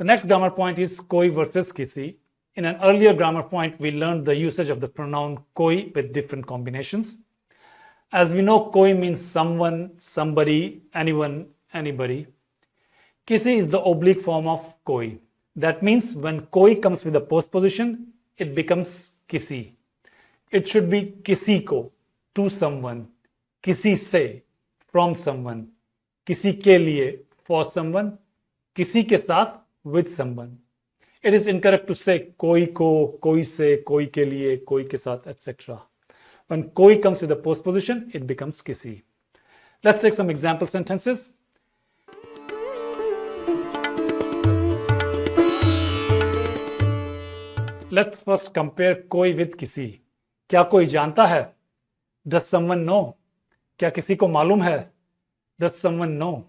The next grammar point is koi versus kisi. In an earlier grammar point, we learned the usage of the pronoun koi with different combinations. As we know, koi means someone, somebody, anyone, anybody. Kisi is the oblique form of koi. That means when koi comes with a postposition, it becomes kisi. It should be kisi ko, to someone, kisi se, from someone, kisi ke liye, for someone, kisi ke saath, with someone. It is incorrect to say koi ko, koi se, koi ke liye, koi ke saath, etc. When koi comes with a postposition, it becomes kisi. Let's take some example sentences. Let's first compare koi with kisi. क्या कोई जानता है Does someone know? क्या किसी को मालूम है Does someone know?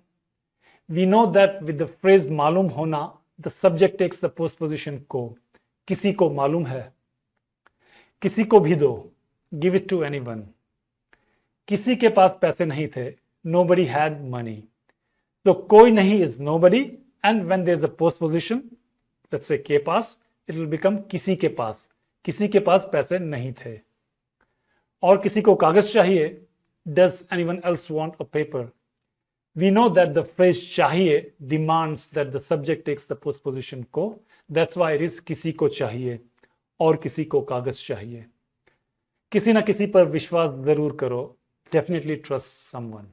We know that with the phrase मालूम होना, the takes takes the postposition को. किसी को मालूम है, किसी को भी दो give it to anyone किसी के पास पैसे नहीं थे नो बडी हैड मनी तो कोई नहीं is nobody and when there is a postposition से के पास इट विल बिकम किसी के पास. किसी के पास पैसे नहीं थे. और किसी को कागज़ चाहिए does anyone else want a paper we know that the phrase चाहिए demands that the subject takes the postposition को दैट्स वाई इट किसी को चाहिए और किसी को कागज़ चाहिए किसी ना किसी पर विश्वास ज़रूर करो डेफिनेटली ट्रस्ट समवन